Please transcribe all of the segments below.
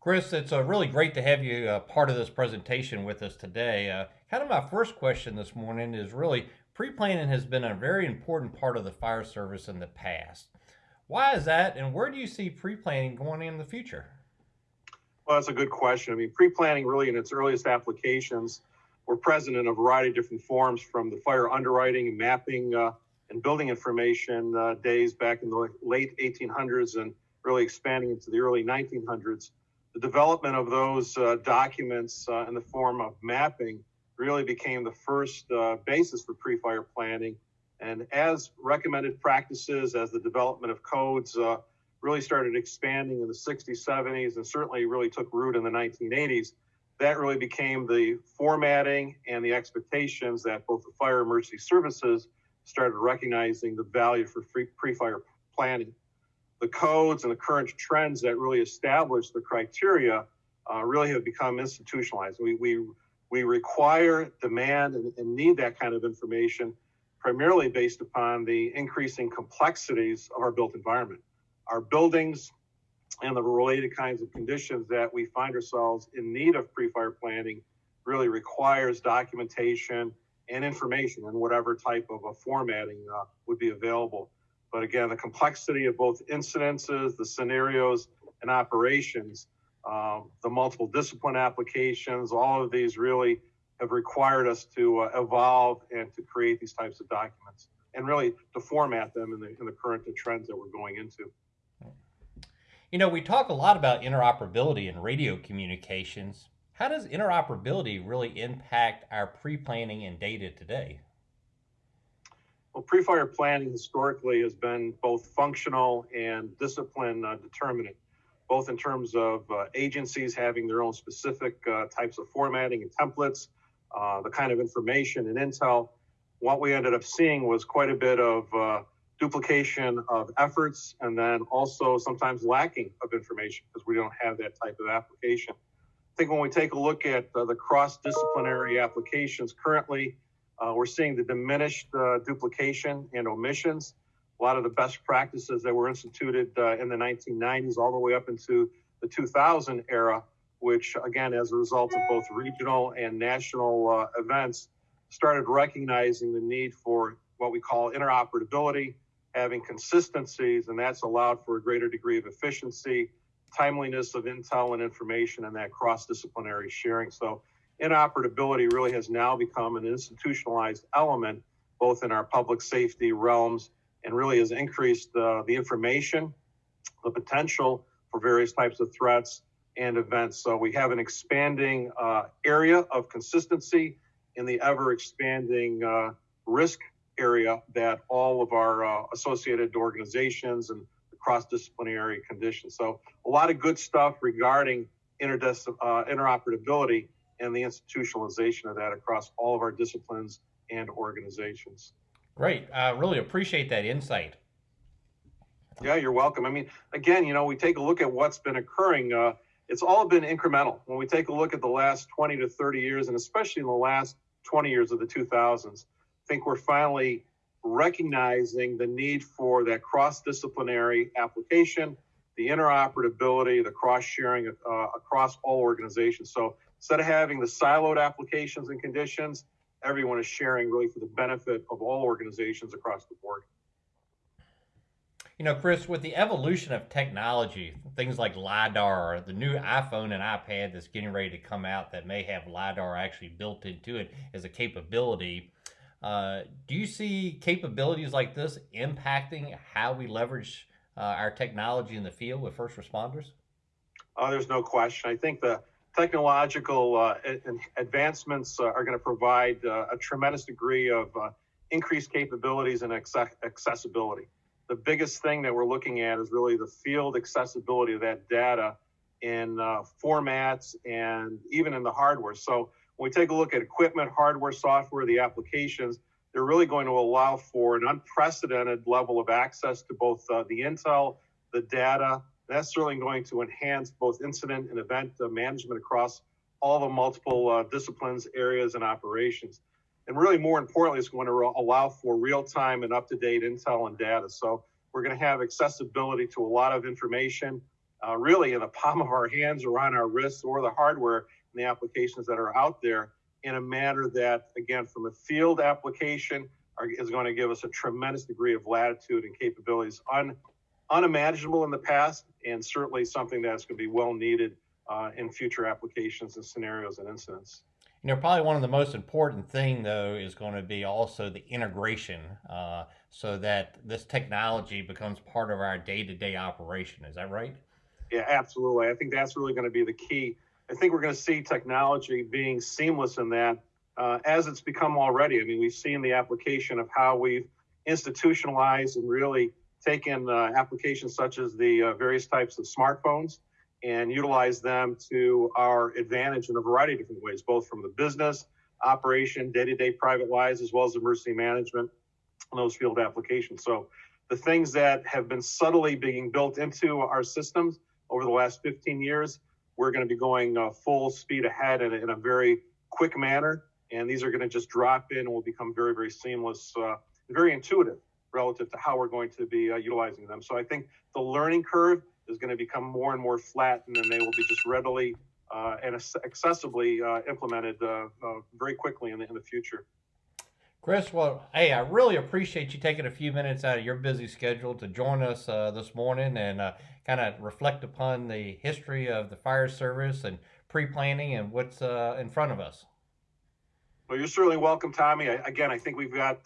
Chris, it's uh, really great to have you uh, part of this presentation with us today. Uh, kind of my first question this morning is really pre-planning has been a very important part of the fire service in the past. Why is that, and where do you see pre-planning going in the future? Well, that's a good question. I mean, pre-planning really in its earliest applications were present in a variety of different forms from the fire underwriting mapping uh, and building information uh, days back in the late 1800s and really expanding into the early 1900s. The development of those uh, documents uh, in the form of mapping really became the first uh, basis for pre-fire planning. And as recommended practices, as the development of codes uh, really started expanding in the 60s, 70s, and certainly really took root in the 1980s, that really became the formatting and the expectations that both the fire emergency services started recognizing the value for pre-fire planning. The codes and the current trends that really establish the criteria uh, really have become institutionalized. We, we, we require, demand, and, and need that kind of information primarily based upon the increasing complexities of our built environment. Our buildings and the related kinds of conditions that we find ourselves in need of pre-fire planning really requires documentation and information in whatever type of a formatting uh, would be available. But again, the complexity of both incidences, the scenarios, and operations, um, the multiple discipline applications, all of these really have required us to uh, evolve and to create these types of documents and really to format them in the, in the current trends that we're going into. You know, we talk a lot about interoperability in radio communications. How does interoperability really impact our pre-planning and data today? Well, pre-fire planning historically has been both functional and discipline uh, determinant, both in terms of uh, agencies having their own specific uh, types of formatting and templates, uh, the kind of information and intel. What we ended up seeing was quite a bit of uh, duplication of efforts and then also sometimes lacking of information because we don't have that type of application. I think when we take a look at uh, the cross-disciplinary applications currently, uh, we're seeing the diminished uh, duplication and omissions. A lot of the best practices that were instituted uh, in the 1990s all the way up into the 2000 era, which again, as a result of both regional and national uh, events, started recognizing the need for what we call interoperability, having consistencies, and that's allowed for a greater degree of efficiency, timeliness of intel and information, and that cross disciplinary sharing. So, interoperability really has now become an institutionalized element both in our public safety realms and really has increased uh, the information, the potential for various types of threats and events. So, we have an expanding uh, area of consistency in the ever expanding uh, risk area that all of our uh, associated organizations and cross-disciplinary conditions. So a lot of good stuff regarding interdis- uh, interoperability and the institutionalization of that across all of our disciplines and organizations. Great. I really appreciate that insight. Yeah, you're welcome. I mean, again, you know, we take a look at what's been occurring. Uh, it's all been incremental. When we take a look at the last 20 to 30 years, and especially in the last 20 years of the 2000s, I think we're finally recognizing the need for that cross-disciplinary application, the interoperability, the cross-sharing uh, across all organizations. So instead of having the siloed applications and conditions, everyone is sharing really for the benefit of all organizations across the board. You know, Chris, with the evolution of technology, things like LiDAR, the new iPhone and iPad that's getting ready to come out that may have LiDAR actually built into it as a capability, uh, do you see capabilities like this impacting how we leverage uh, our technology in the field with first responders? Uh, there's no question. I think the technological uh, advancements uh, are going to provide uh, a tremendous degree of increased capabilities and accessibility. The biggest thing that we're looking at is really the field accessibility of that data in formats and even in the hardware. So when we take a look at equipment, hardware, software, the applications, they're really going to allow for an unprecedented level of access to both uh, the intel, the data. That's certainly going to enhance both incident and event uh, management across all the multiple uh, disciplines, areas, and operations. And really, more importantly, it's going to allow for real time and up to date intel and data. So we're going to have accessibility to a lot of information uh, really in the palm of our hands or on our wrists or the hardware and the applications that are out there in a manner that, again, from a field application, are, is going to give us a tremendous degree of latitude and capabilities un, unimaginable in the past, and certainly something that's going to be well needed uh, in future applications and scenarios and incidents. You know, probably one of the most important thing though is going to be also the integration, uh, so that this technology becomes part of our day-to-day operation. Is that right? Yeah, absolutely. I think that's really going to be the key. I think we're going to see technology being seamless in that, uh, as it's become already. I mean, we've seen the application of how we've institutionalized and really taken uh, applications such as the uh, various types of smartphones and utilize them to our advantage in a variety of different ways, both from the business, operation, day to day private lives, as well as emergency management and those field applications. So, the things that have been subtly being built into our systems over the last 15 years, we're going to be going uh, full speed ahead in, in, a very quick manner. And these are going to just drop in and will become very, very seamless, uh, very intuitive relative to how we're going to be uh, utilizing them. So I think the learning curve is going to become more and more flat, and then they will be just readily uh, and accessibly uh, implemented uh, uh, very quickly in the, in the future. Chris, well, hey, I really appreciate you taking a few minutes out of your busy schedule to join us uh, this morning and kind of reflect upon the history of the fire service and pre-planning and what's in front of us. Well, you're certainly welcome, Tommy. I, again, I think we've got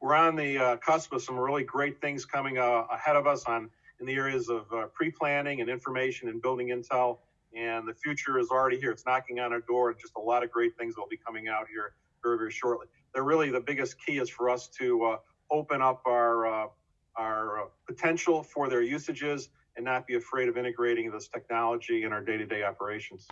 we're on the cusp of some really great things coming ahead of us on in the areas of uh, pre-planning and information and building intel. And the future is already here. It's knocking on our door, and just a lot of great things will be coming out here very, very shortly. They're really the biggest key is for us to uh, open up our uh, our uh, potential for their usages and not be afraid of integrating this technology in our day-to-day operations.